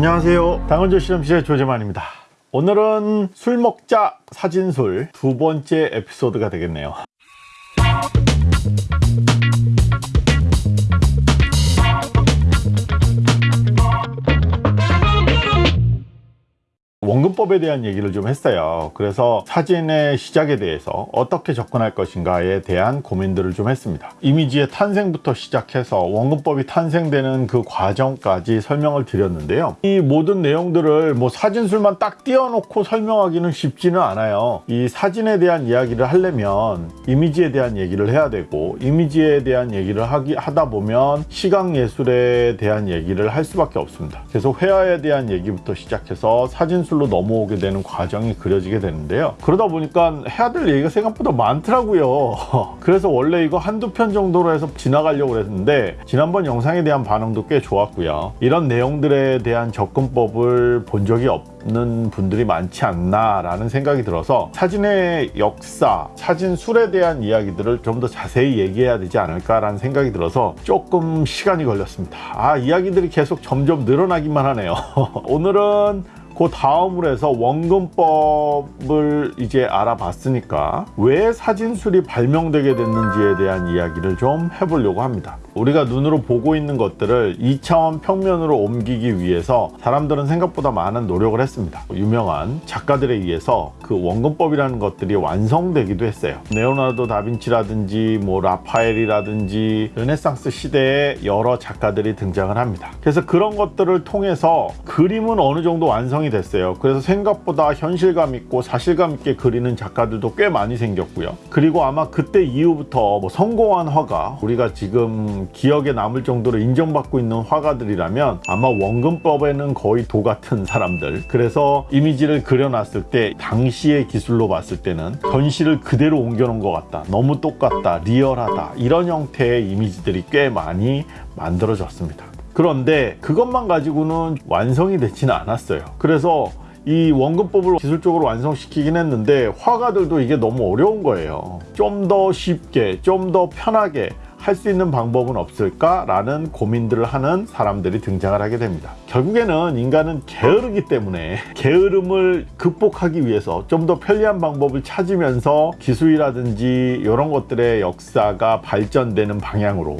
안녕하세요. 당원조 실험실의 조재만입니다. 오늘은 술 먹자 사진술 두 번째 에피소드가 되겠네요 원근법에 대한 얘기를 좀 했어요. 그래서 사진의 시작에 대해서 어떻게 접근할 것인가에 대한 고민들을 좀 했습니다. 이미지의 탄생부터 시작해서 원근법이 탄생되는 그 과정까지 설명을 드렸는데요. 이 모든 내용들을 뭐 사진술만 딱 띄워놓고 설명하기는 쉽지는 않아요. 이 사진에 대한 이야기를 하려면 이미지에 대한 얘기를 해야 되고 이미지에 대한 얘기를 하기, 하다 보면 시각예술에 대한 얘기를 할 수밖에 없습니다. 그래서 회화에 대한 얘기부터 시작해서 사진술 기술로 넘어오게 되는 과정이 그려지게 되는데요. 그러다 보니까 해야 될 얘기가 생각보다 많더라고요. 그래서 원래 이거 한두 편 정도로 해서 지나가려고 했는데 지난번 영상에 대한 반응도 꽤 좋았고요. 이런 내용들에 대한 접근법을 본 적이 없는 분들이 많지 않나 라는 생각이 들어서 사진의 역사, 사진술에 대한 이야기들을 좀 더 자세히 얘기해야 되지 않을까 라는 생각이 들어서 조금 시간이 걸렸습니다. 아 이야기들이 계속 점점 늘어나기만 하네요. 오늘은 그 다음으로 해서 원근법을 이제 알아봤으니까 왜 사진술이 발명되게 됐는지에 대한 이야기를 좀 해보려고 합니다 우리가 눈으로 보고 있는 것들을 2차원 평면으로 옮기기 위해서 사람들은 생각보다 많은 노력을 했습니다. 유명한 작가들에 의해서 그 원근법이라는 것들이 완성되기도 했어요. 네오나르도 다빈치라든지 뭐 라파엘이라든지 르네상스 시대에 여러 작가들이 등장을 합니다. 그래서 그런 것들을 통해서 그림은 어느 정도 완성이 됐어요. 그래서 생각보다 현실감 있고 사실감 있게 그리는 작가들도 꽤 많이 생겼고요. 그리고 아마 그때 이후부터 뭐 성공한 화가 우리가 지금 기억에 남을 정도로 인정받고 있는 화가들이라면 아마 원근법에는 거의 도 같은 사람들. 그래서 이미지를 그려놨을 때 당시의 기술로 봤을 때는 현실을 그대로 옮겨놓은 것 같다. 너무 똑같다. 리얼하다. 이런 형태의 이미지들이 꽤 많이 만들어졌습니다. 그런데 그것만 가지고는 완성이 되지는 않았어요. 그래서 이 원근법을 기술적으로 완성시키긴 했는데 화가들도 이게 너무 어려운 거예요. 좀 더 쉽게 좀 더 편하게 할 수 있는 방법은 없을까? 라는 고민들을 하는 사람들이 등장을 하게 됩니다 결국에는 인간은 게으르기 때문에 게으름을 극복하기 위해서 좀 더 편리한 방법을 찾으면서 기술이라든지 이런 것들의 역사가 발전되는 방향으로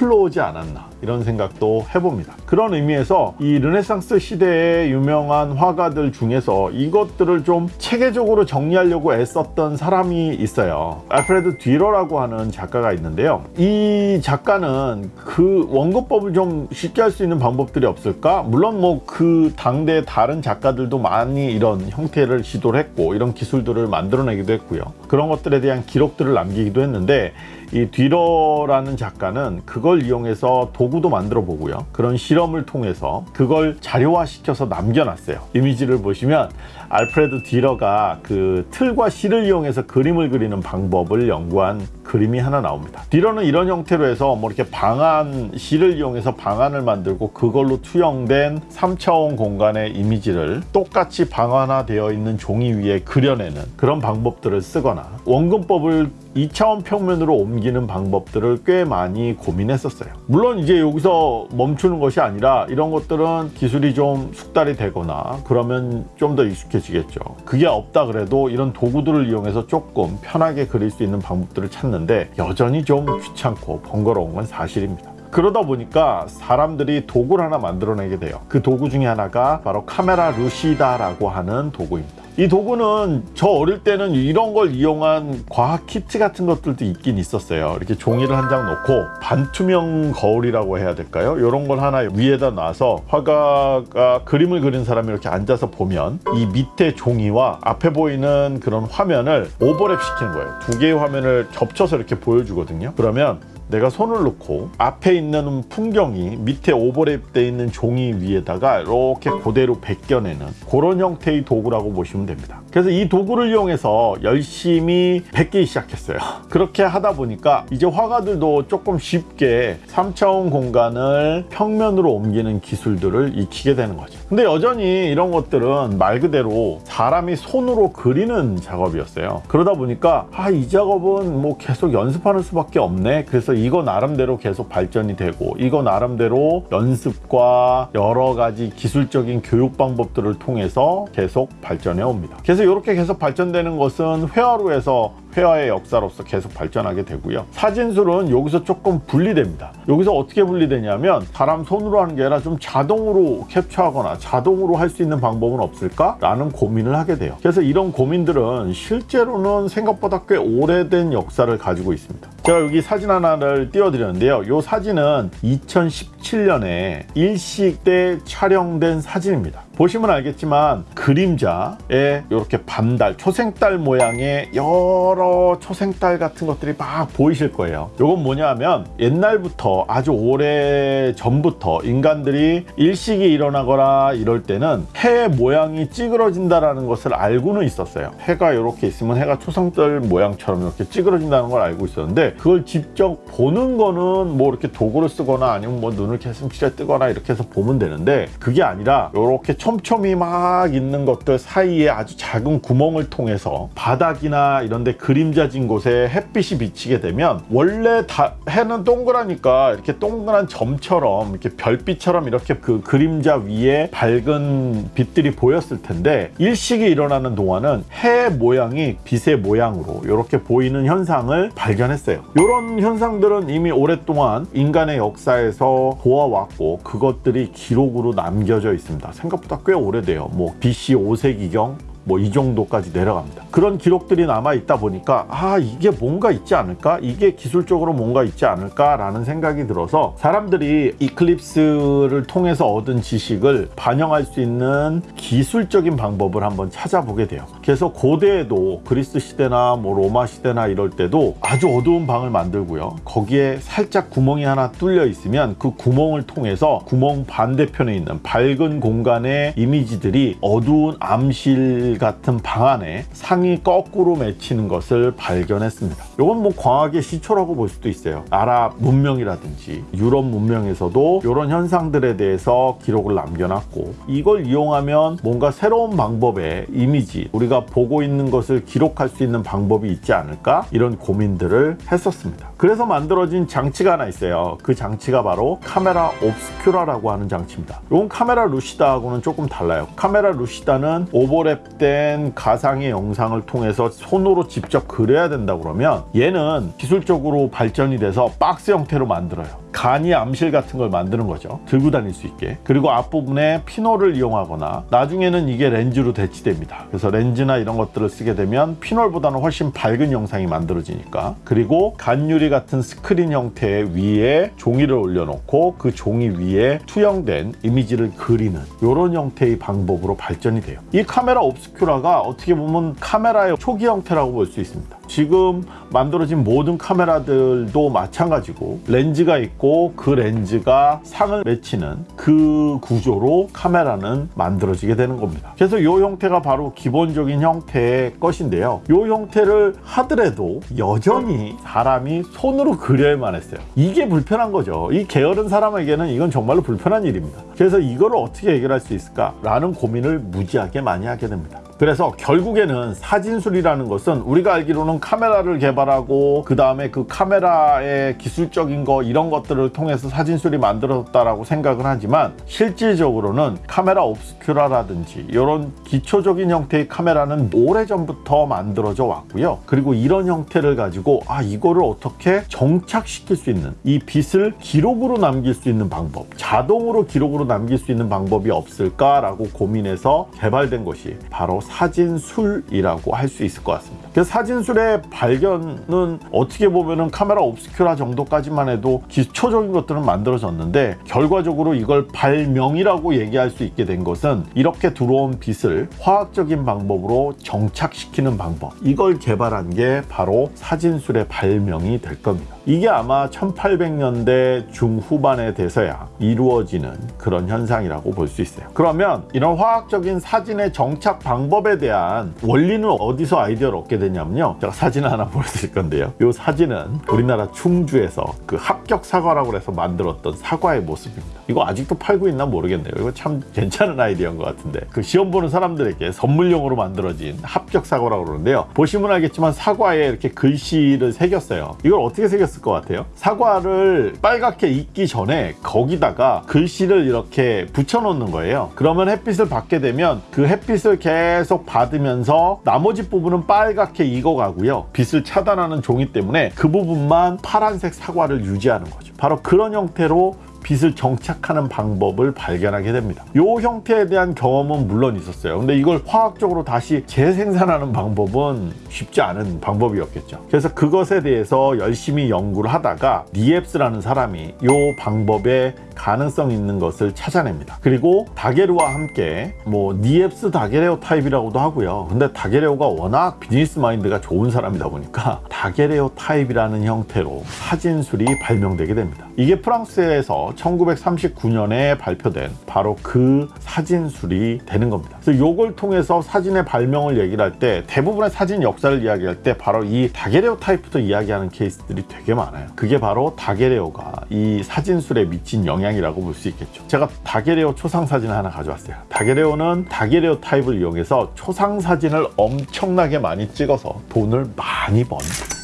흘러오지 않았나 이런 생각도 해봅니다. 그런 의미에서 이 르네상스 시대의 유명한 화가들 중에서 이것들을 좀 체계적으로 정리하려고 애썼던 사람이 있어요. 알프레드 뒤러라고 하는 작가가 있는데요. 이 작가는 그 원고법을 좀 쉽게 할 수 있는 방법들이 없을까? 물론 뭐 그 당대 다른 작가들도 많이 이런 형태를 시도를 했고 이런 기술들을 만들어내기도 했고요 그런 것들에 대한 기록들을 남기기도 했는데 이 뒤러라는 작가는 그걸 이용해서 도구도 만들어 보고요. 그런 실험을 통해서 그걸 자료화 시켜서 남겨놨어요. 이미지를 보시면 알프레드 디러가 그 틀과 실을 이용해서 그림을 그리는 방법을 연구한 그림이 하나 나옵니다. 디러는 이런 형태로 해서 뭐 이렇게 방안 실을 이용해서 방안을 만들고 그걸로 투영된 3차원 공간의 이미지를 똑같이 방안화되어 있는 종이 위에 그려내는 그런 방법들을 쓰거나 원근법을 2차원 평면으로 옮기는 방법들을 꽤 많이 고민했었어요. 물론 이제 여기서 멈추는 것이 아니라 이런 것들은 기술이 좀 숙달이 되거나 그러면 좀 더 익숙해지겠죠. 그게 없다 그래도 이런 도구들을 이용해서 조금 편하게 그릴 수 있는 방법들을 찾는데 여전히 좀 귀찮고 번거로운 건 사실입니다. 그러다 보니까 사람들이 도구를 하나 만들어내게 돼요. 그 도구 중에 하나가 바로 카메라 루시다라고 하는 도구입니다 이 도구는 저 어릴 때는 이런 걸 이용한 과학 키트 같은 것들도 있긴 있었어요. 이렇게 종이를 한 장 놓고 반투명 거울이라고 해야 될까요? 이런 걸 하나 위에다 놔서 화가가 그림을 그린 사람이 이렇게 앉아서 보면 이 밑에 종이와 앞에 보이는 그런 화면을 오버랩 시키는 거예요. 두 개의 화면을 겹쳐서 이렇게 보여주거든요. 그러면 내가 손을 놓고 앞에 있는 풍경이 밑에 오버랩되어 있는 종이 위에다가 이렇게 그대로 벗겨내는 그런 형태의 도구라고 보시면 됩니다. 그래서 이 도구를 이용해서 열심히 뵙기 시작했어요. 그렇게 하다 보니까 이제 화가들도 조금 쉽게 3차원 공간을 평면으로 옮기는 기술들을 익히게 되는 거죠. 근데 여전히 이런 것들은 말 그대로 사람이 손으로 그리는 작업이었어요. 그러다 보니까 아 이 작업은 뭐 계속 연습하는 수밖에 없네. 그래서 이거 나름대로 계속 발전이 되고 이거 나름대로 연습과 여러 가지 기술적인 교육 방법들을 통해서 계속 발전해 옵니다. 그래서 이렇게 계속 발전되는 것은 회화로에서 회화의 역사로서 계속 발전하게 되고요. 사진술은 여기서 조금 분리됩니다. 여기서 어떻게 분리되냐면 사람 손으로 하는 게 아니라 좀 자동으로 캡처하거나 자동으로 할 수 있는 방법은 없을까? 라는 고민을 하게 돼요. 그래서 이런 고민들은 실제로는 생각보다 꽤 오래된 역사를 가지고 있습니다. 제가 여기 사진 하나를 띄워드렸는데요. 이 사진은 2017년에 일식 때 촬영된 사진입니다. 보시면 알겠지만 그림자에 이렇게 반달, 초생달 모양의 여러 초생달 같은 것들이 막 보이실 거예요. 이건 뭐냐면 옛날부터 아주 오래 전부터 인간들이 일식이 일어나거나 이럴 때는 해 모양이 찌그러진다라는 것을 알고는 있었어요. 해가 이렇게 있으면 해가 초생달 모양처럼 이렇게 찌그러진다는 걸 알고 있었는데 그걸 직접 보는 거는 뭐 이렇게 도구를 쓰거나 아니면 뭐 눈을 개슴치레 뜨거나 이렇게 해서 보면 되는데 그게 아니라 이렇게 촘촘히 막 있는 것들 사이에 아주 작은 구멍을 통해서 바닥이나 이런데 그림자진 곳에 햇빛이 비치게 되면 원래 다 해는 동그라니까 이렇게 동그란 점처럼 이렇게 별빛처럼 이렇게 그 그림자 위에 밝은 빛들이 보였을 텐데 일식이 일어나는 동안은 해 모양이 빛의 모양으로 이렇게 보이는 현상을 발견했어요. 이런 현상들은 이미 오랫동안 인간의 역사에서 보아왔고 그것들이 기록으로 남겨져 있습니다. 생각보다 꽤 오래돼요. 뭐 BC 5세기경 뭐 이 정도까지 내려갑니다. 그런 기록들이 남아 있다 보니까 아 이게 뭔가 있지 않을까? 이게 기술적으로 뭔가 있지 않을까라는 생각이 들어서 사람들이 이클립스를 통해서 얻은 지식을 반영할 수 있는 기술적인 방법을 한번 찾아보게 돼요. 그래서 고대에도 그리스 시대나 뭐 로마 시대나 이럴 때도 아주 어두운 방을 만들고요. 거기에 살짝 구멍이 하나 뚫려 있으면 그 구멍을 통해서 구멍 반대편에 있는 밝은 공간의 이미지들이 어두운 암실 같은 방 안에 상이 거꾸로 맺히는 것을 발견했습니다. 이건 뭐 과학의 시초라고 볼 수도 있어요. 아랍 문명이라든지 유럽 문명에서도 이런 현상들에 대해서 기록을 남겨놨고 이걸 이용하면 뭔가 새로운 방법의 이미지 우리가 보고 있는 것을 기록할 수 있는 방법이 있지 않을까 이런 고민들을 했었습니다. 그래서 만들어진 장치가 하나 있어요. 그 장치가 바로 카메라 옵스큐라라고 하는 장치입니다. 이건 카메라 루시다하고는 조금 달라요. 카메라 루시다는 오버랩 된 가상의 영상을 통해서 손으로 직접 그려야 된다 그러면 얘는 기술적으로 발전이 돼서 박스 형태로 만들어요. 간이 암실 같은 걸 만드는 거죠. 들고 다닐 수 있게. 그리고 앞부분에 피놀을 이용하거나 나중에는 이게 렌즈로 대치됩니다. 그래서 렌즈나 이런 것들을 쓰게 되면 피놀보다는 훨씬 밝은 영상이 만들어지니까. 그리고 간유리 같은 스크린 형태 위에 종이를 올려놓고 그 종이 위에 투영된 이미지를 그리는 이런 형태의 방법으로 발전이 돼요. 이 카메라 옵스큐라가 어떻게 보면 카메라의 초기 형태라고 볼 수 있습니다. 지금 만들어진 모든 카메라들도 마찬가지고 렌즈가 있고 그 렌즈가 상을 맺히는 그 구조로 카메라는 만들어지게 되는 겁니다. 그래서 이 형태가 바로 기본적인 형태의 것인데요. 이 형태를 하더라도 여전히 사람이 손으로 그려야만 했어요. 이게 불편한 거죠. 이 게으른 사람에게는 이건 정말로 불편한 일입니다. 그래서 이거를 어떻게 해결할 수 있을까 라는 고민을 무지하게 많이 하게 됩니다. 그래서 결국에는 사진술이라는 것은 우리가 알기로는 카메라를 개발하고 그 다음에 그 카메라의 기술적인 거 이런 것들을 통해서 사진술이 만들어졌다라고 생각을 하지만 실질적으로는 카메라 옵스큐라라든지 이런 기초적인 형태의 카메라는 오래전부터 만들어져 왔고요. 그리고 이런 형태를 가지고 아 이거를 어떻게 정착시킬 수 있는 이 빛을 기록으로 남길 수 있는 방법 자동으로 기록으로 남길 수 있는 방법이 없을까라고 고민해서 개발된 것이 바로 사진술이라고 할 수 있을 것 같습니다. 그래서 사진술의 발견은 어떻게 보면은 카메라 옵스큐라 정도까지만 해도 기초적인 것들은 만들어졌는데 결과적으로 이걸 발명이라고 얘기할 수 있게 된 것은 이렇게 들어온 빛을 화학적인 방법으로 정착시키는 방법 이걸 개발한 게 바로 사진술의 발명이 될 겁니다. 이게 아마 1800년대 중후반에 돼서야 이루어지는 그런 현상이라고 볼 수 있어요. 그러면 이런 화학적인 사진의 정착 방법 방법에 대한 원리는 어디서 아이디어를 얻게 되냐면요. 제가 사진을 하나 보여드릴 건데요. 이 사진은 우리나라 충주에서 그 합격 사과라고 해서 만들었던 사과의 모습입니다. 이거 아직도 팔고 있나 모르겠네요. 이거 참 괜찮은 아이디어인 것 같은데 그 시험 보는 사람들에게 선물용으로 만들어진 합격 사과라고 그러는데요. 보시면 알겠지만 사과에 이렇게 글씨를 새겼어요. 이걸 어떻게 새겼 을 것 같아요? 사과를 빨갛게 익기 전에 거기다가 글씨를 이렇게 붙여놓는 거예요. 그러면 햇빛을 받게 되면 그 햇빛을 계속 받으면서 나머지 부분은 빨갛게 익어가고요. 빛을 차단하는 종이 때문에 그 부분만 파란색 사과를 유지하는 거죠. 바로 그런 형태로 빛을 정착하는 방법을 발견하게 됩니다. 이 형태에 대한 경험은 물론 있었어요. 근데 이걸 화학적으로 다시 재생산하는 방법은 쉽지 않은 방법이었겠죠. 그래서 그것에 대해서 열심히 연구를 하다가 니엡스라는 사람이 이 방법에 가능성 있는 것을 찾아냅니다. 그리고 다게르와 함께 뭐 니엡스 다게레오 타입이라고도 하고요. 근데 다게레오가 워낙 비즈니스 마인드가 좋은 사람이다 보니까 다게레오 타입이라는 형태로 사진술이 발명되게 됩니다. 이게 프랑스에서 1939년에 발표된 바로 그 사진술이 되는 겁니다. 그래서 이걸 통해서 사진의 발명을 얘기를 할 때 대부분의 사진 역사를 이야기할 때 바로 이 다게레오 타입부터 이야기하는 케이스들이 되게 많아요. 그게 바로 다게레오가 이 사진술에 미친 영향 이라고 볼 수 있겠죠. 제가 다게레오 초상 사진을 하나 가져왔어요. 다게레오는 다게레오 타입을 이용해서 초상 사진을 엄청나게 많이 찍어서 돈을 많이 번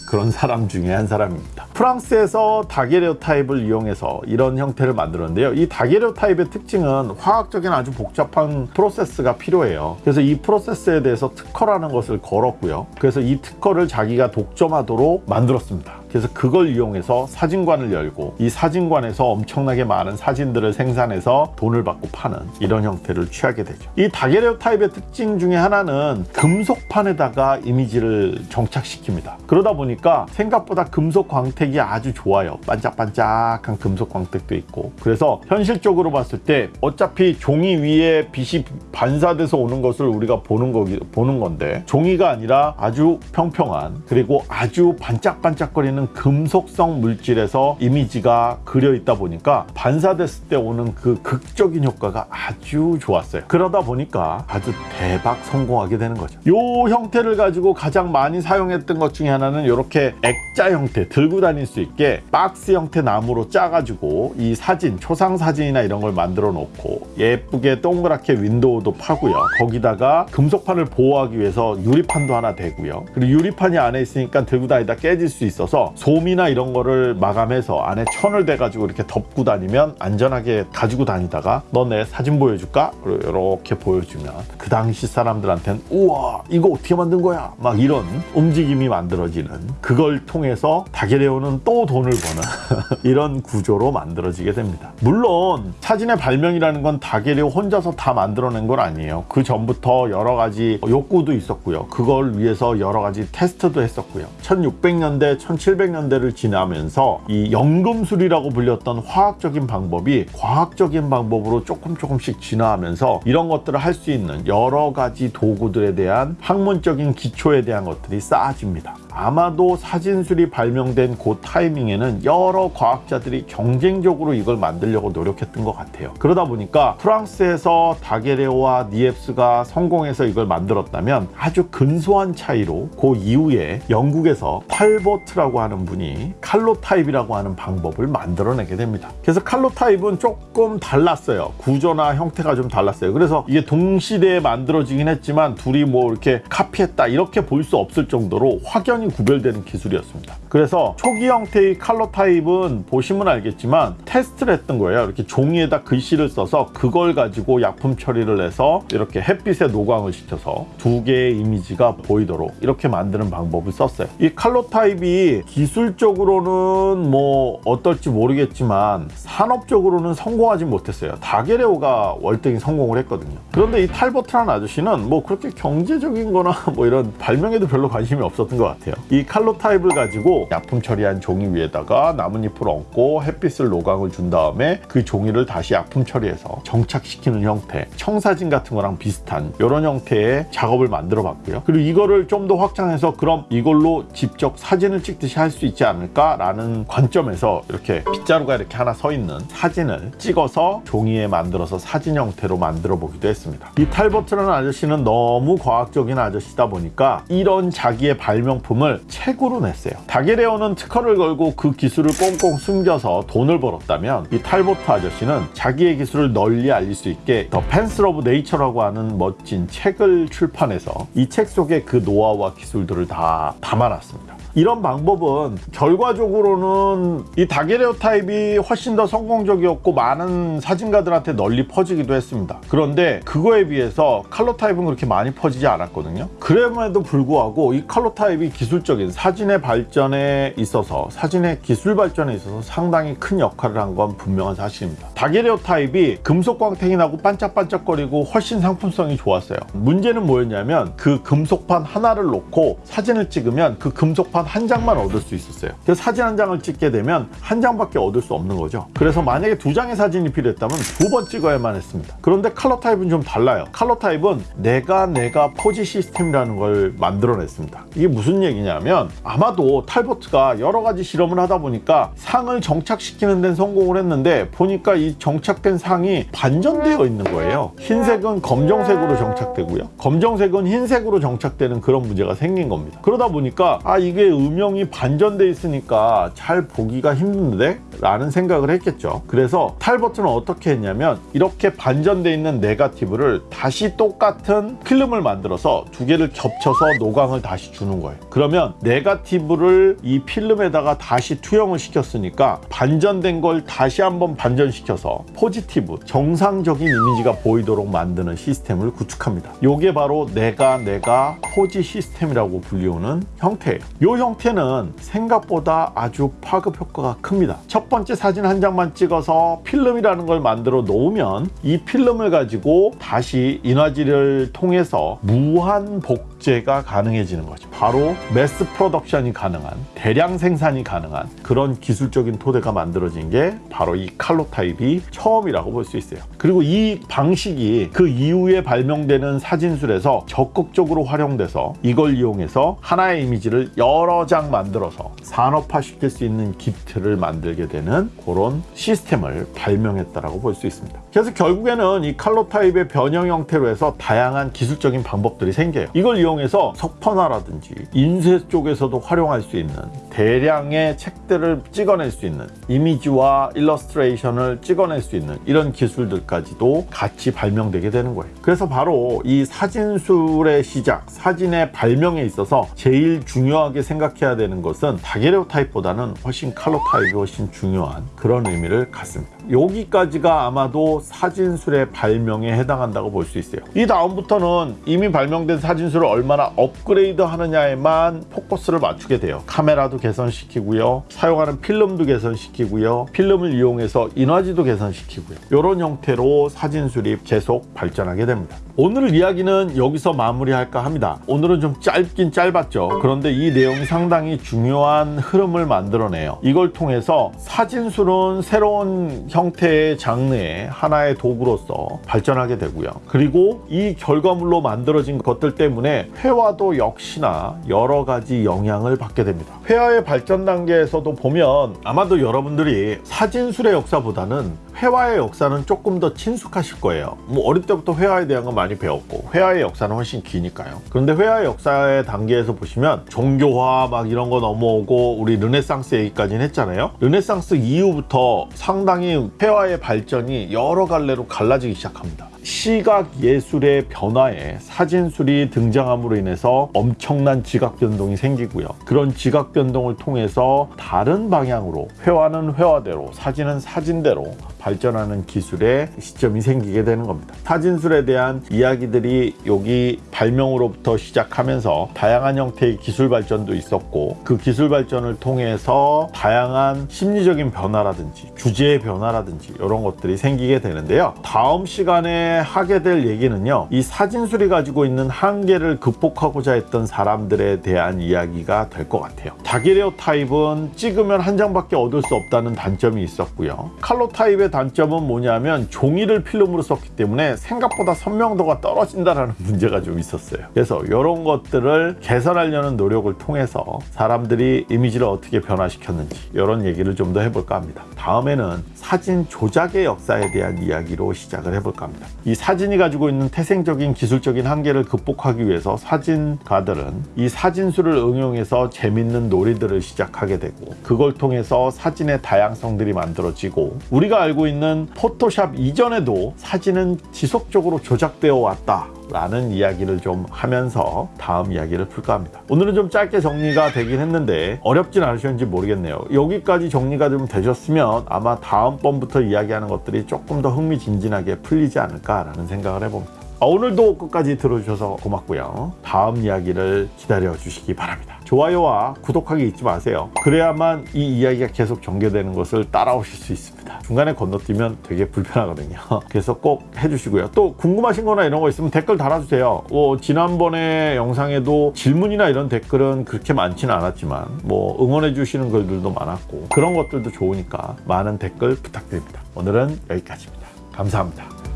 그런 사람 중에 한 사람입니다. 프랑스에서 다게레오 타입을 이용해서 이런 형태를 만들었는데요. 이 다게레오 타입의 특징은 화학적인 아주 복잡한 프로세스가 필요해요. 그래서 이 프로세스에 대해서 특허라는 것을 걸었고요. 그래서 이 특허를 자기가 독점하도록 만들었습니다. 그래서 그걸 이용해서 사진관을 열고 이 사진관에서 엄청나게 많은 사진들을 생산해서 돈을 받고 파는 이런 형태를 취하게 되죠. 이 다게레오 타입의 특징 중에 하나는 금속판에다가 이미지를 정착시킵니다. 그러다 보니까 생각보다 금속 광택이 아주 좋아요. 반짝반짝한 금속 광택도 있고 그래서 현실적으로 봤을 때 어차피 종이 위에 빛이 반사돼서 오는 것을 우리가 보는 거기 보는 건데 종이가 아니라 아주 평평한 그리고 아주 반짝반짝거리는 금속성 물질에서 이미지가 그려 있다 보니까 반사됐을 때 오는 그 극적인 효과가 아주 좋았어요. 그러다 보니까 아주 대박 성공하게 되는 거죠. 이 형태를 가지고 가장 많이 사용했던 것 중에 하나는 이렇게 액자 형태 들고 다닐 수 있게 박스 형태 나무로 짜가지고 이 사진 초상 사진이나 이런 걸 만들어 놓고 예쁘게 동그랗게 윈도우도 파고요. 거기다가 금속판을 보호하기 위해서 유리판도 하나 대고요. 그리고 유리판이 안에 있으니까 들고 다니다 깨질 수 있어서 솜이나 이런 거를 마감해서 안에 천을 대가지고 이렇게 덮고 다니면 안전하게 가지고 다니다가 너내 사진 보여줄까? 이렇게 보여주면 그 당시 사람들한테는 우와 이거 어떻게 만든 거야? 막 이런 움직임이 만들어지는 그걸 통해서 다게레오는 또 돈을 버는 이런 구조로 만들어지게 됩니다. 물론 사진의 발명이라는 건 다게레오 혼자서 다 만들어낸 건 아니에요. 그 전부터 여러 가지 욕구도 있었고요. 그걸 위해서 여러 가지 테스트도 했었고요. 1600년대, 1700년대를 지나면서 이 연금술이라고 불렸던 화학적인 방법이 과학적인 방법으로 조금 조금씩 진화하면서 이런 것들을 할 수 있는 여러 가지 도구들에 대한 학문적인 기초에 대한 것들이 쌓아집니다. 아마도 사진술이 발명된 그 타이밍에는 여러 과학자들이 경쟁적으로 이걸 만들려고 노력했던 것 같아요. 그러다 보니까 프랑스에서 다게레오와 니엡스가 성공해서 이걸 만들었다면 아주 근소한 차이로 그 이후에 영국에서 탈버트라고 하는 분이 칼로 타입이라고 하는 방법을 만들어내게 됩니다. 그래서 칼로 타입은 조금 달랐어요. 구조나 형태가 좀 달랐어요. 그래서 이게 동시대에 만들어지긴 했지만 둘이 뭐 이렇게 카피했다 이렇게 볼 수 없을 정도로 확연 히 구별되는 기술이었습니다. 그래서 초기 형태의 칼로 타입은 보시면 알겠지만 테스트를 했던 거예요. 이렇게 종이에다 글씨를 써서 그걸 가지고 약품 처리를 해서 이렇게 햇빛에 노광을 시켜서 두 개의 이미지가 보이도록 이렇게 만드는 방법을 썼어요. 이 칼로 타입이 기술적으로는 뭐 어떨지 모르겠지만 산업적으로는 성공하지 못했어요. 다게레오가 월등히 성공을 했거든요. 그런데 이 탈버트라는 아저씨는 뭐 그렇게 경제적인 거나 뭐 이런 발명에도 별로 관심이 없었던 것 같아요. 볼게요. 이 칼로 타입을 가지고 약품 처리한 종이 위에다가 나뭇잎을 얹고 햇빛을 노광을 준 다음에 그 종이를 다시 약품 처리해서 정착시키는 형태, 청사진 같은 거랑 비슷한 이런 형태의 작업을 만들어 봤고요. 그리고 이거를 좀 더 확장해서 그럼 이걸로 직접 사진을 찍듯이 할 수 있지 않을까 라는 관점에서 이렇게 빗자루가 이렇게 하나 서 있는 사진을 찍어서 종이에 만들어서 사진 형태로 만들어 보기도 했습니다. 이 탈버트라는 아저씨는 너무 과학적인 아저씨다 보니까 이런 자기의 발명품 을 책으로 냈어요. 다게레오는 특허를 걸고 그 기술을 꽁꽁 숨겨서 돈을 벌었다면 이 탈버트 아저씨는 자기의 기술을 널리 알릴 수 있게 The Pencil of Nature라고 하는 멋진 책을 출판해서 이 책 속에 그 노하우와 기술들을 다 담아놨습니다. 이런 방법은 결과적으로는 이 다게레오 타입이 훨씬 더 성공적이었고 많은 사진가들한테 널리 퍼지기도 했습니다. 그런데 그거에 비해서 칼로 타입은 그렇게 많이 퍼지지 않았거든요. 그럼에도 불구하고 이 칼로 타입이 기술적인 사진의 발전에 있어서 사진의 기술 발전에 있어서 상당히 큰 역할을 한 건 분명한 사실입니다. 다게레오 타입이 금속 광택이 나고 반짝반짝거리고 훨씬 상품성이 좋았어요. 문제는 뭐였냐면 그 금속판 하나를 놓고 사진을 찍으면 그 금속판 한 장만 얻을 수 있었어요. 그래서 사진 한 장을 찍게 되면 한 장밖에 얻을 수 없는 거죠. 그래서 만약에 두 장의 사진이 필요했다면 두 번 찍어야만 했습니다. 그런데 칼러 타입은 좀 달라요. 칼러 타입은 내가 내가 포지 시스템이라는 걸 만들어냈습니다. 이게 무슨 얘기냐면 아마도 탈버트가 여러 가지 실험을 하다 보니까 상을 정착시키는 데는 성공을 했는데 보니까 이 정착된 상이 반전되어 있는 거예요. 흰색은 검정색으로 정착되고요. 검정색은 흰색으로 정착되는 그런 문제가 생긴 겁니다. 그러다 보니까 아 이게 음영이 반전돼 있으니까 잘 보기가 힘든데? 라는 생각을 했겠죠. 그래서 탈버트는 어떻게 했냐면 이렇게 반전돼 있는 네가티브를 다시 똑같은 필름을 만들어서 두 개를 겹쳐서 노광을 다시 주는 거예요. 그러면 네가티브를 이 필름에다가 다시 투영을 시켰으니까 반전된 걸 다시 한번 반전시켜서 포지티브, 정상적인 이미지가 보이도록 만드는 시스템을 구축합니다. 이게 바로 네가 네가 포지 시스템이라고 불리우는 형태예요. 이 형태는 생각보다 아주 파급 효과가 큽니다. 첫 번째 사진 한 장만 찍어서 필름이라는 걸 만들어 놓으면 이 필름을 가지고 다시 인화지를 통해서 무한 복 제가 가능해지는 거죠. 바로 mass production이 가능한 대량 생산이 가능한 그런 기술적인 토대가 만들어진 게 바로 이 칼로 타입이 처음이라고 볼 수 있어요. 그리고 이 방식이 그 이후에 발명되는 사진술에서 적극적으로 활용돼서 이걸 이용해서 하나의 이미지를 여러 장 만들어서 산업화시킬 수 있는 기틀을 만들게 되는 그런 시스템을 발명했다라고 볼 수 있습니다. 그래서 결국에는 이 칼로 타입의 변형 형태로 해서 다양한 기술적인 방법들이 생겨요. 이걸 이용해서 석판화라든지 인쇄 쪽에서도 활용할 수 있는 대량의 책들을 찍어낼 수 있는 이미지와 일러스트레이션을 찍어낼 수 있는 이런 기술들까지도 같이 발명되게 되는 거예요. 그래서 바로 이 사진술의 시작, 사진의 발명에 있어서 제일 중요하게 생각해야 되는 것은 daguerreotype보다는 훨씬 칼로 타입이 훨씬 중요한 그런 의미를 갖습니다. 여기까지가 아마도 사진술의 발명에 해당한다고 볼 수 있어요. 이 다음부터는 이미 발명된 사진술을 얼마나 업그레이드 하느냐에만 포커스를 맞추게 돼요. 카메라도 개선시키고요. 사용하는 필름도 개선시키고요. 필름을 이용해서 인화지도 개선시키고요. 이런 형태로 사진술이 계속 발전하게 됩니다. 오늘 이야기는 여기서 마무리할까 합니다. 오늘은 좀 짧긴 짧았죠. 그런데 이 내용이 상당히 중요한 흐름을 만들어내요. 이걸 통해서 사진술은 새로운 형태의 장르의 하나의 도구로서 발전하게 되고요. 그리고 이 결과물로 만들어진 것들 때문에 회화도 역시나 여러 가지 영향을 받게 됩니다. 회화의 발전 단계에서도 보면 아마도 여러분들이 사진술의 역사보다는 회화의 역사는 조금 더 친숙하실 거예요. 뭐 어릴 때부터 회화에 대한 건 많이 배웠고 회화의 역사는 훨씬 기니까요. 그런데 회화의 역사의 단계에서 보시면 종교화 막 이런 거 넘어오고 우리 르네상스 얘기까지는 했잖아요. 르네상스 이후부터 상당히 회화의 발전이 여러 갈래로 갈라지기 시작합니다. 시각 예술의 변화에 사진술이 등장함으로 인해서 엄청난 지각 변동이 생기고요. 그런 지각 변동을 통해서 다른 방향으로 회화는 회화대로 사진은 사진대로 발전하는 기술의 시점이 생기게 되는 겁니다. 사진술에 대한 이야기들이 여기 발명으로부터 시작하면서 다양한 형태의 기술 발전도 있었고 그 기술 발전을 통해서 다양한 심리적인 변화라든지 주제의 변화라든지 이런 것들이 생기게 되는데요. 다음 시간에 하게 될 얘기는요. 이 사진술이 가지고 있는 한계를 극복하고자 했던 사람들에 대한 이야기가 될 것 같아요. 다기레오 타입은 찍으면 한 장밖에 얻을 수 없다는 단점이 있었고요. 칼로 타입의 단점은 뭐냐면 종이를 필름으로 썼기 때문에 생각보다 선명도가 떨어진다는 문제가 좀 있었어요. 그래서 이런 것들을 개선하려는 노력을 통해서 사람들이 이미지를 어떻게 변화시켰는지 이런 얘기를 좀 더 해볼까 합니다. 다음에는 사진 조작의 역사에 대한 이야기로 시작을 해볼까 합니다. 이 사진이 가지고 있는 태생적인 기술적인 한계를 극복하기 위해서 사진가들은 이 사진술을 응용해서 재밌는 놀이들을 시작하게 되고 그걸 통해서 사진의 다양성들이 만들어지고 우리가 알고 있는 포토샵 이전에도 사진은 지속적으로 조작되어 왔다. 라는 이야기를 좀 하면서 다음 이야기를 풀까 합니다. 오늘은 좀 짧게 정리가 되긴 했는데 어렵진 않으셨는지 모르겠네요. 여기까지 정리가 좀 되셨으면 아마 다음번부터 이야기하는 것들이 조금 더 흥미진진하게 풀리지 않을까 라는 생각을 해봅니다. 아, 오늘도 끝까지 들어주셔서 고맙고요. 다음 이야기를 기다려 주시기 바랍니다. 좋아요와 구독하기 잊지 마세요. 그래야만 이 이야기가 계속 전개되는 것을 따라오실 수 있습니다. 중간에 건너뛰면 되게 불편하거든요. 그래서 꼭 해주시고요. 또 궁금하신 거나 이런 거 있으면 댓글 달아주세요. 뭐 지난번에 영상에도 질문이나 이런 댓글은 그렇게 많지는 않았지만 뭐 응원해 주시는 글들도 많았고 그런 것들도 좋으니까 많은 댓글 부탁드립니다. 오늘은 여기까지입니다. 감사합니다.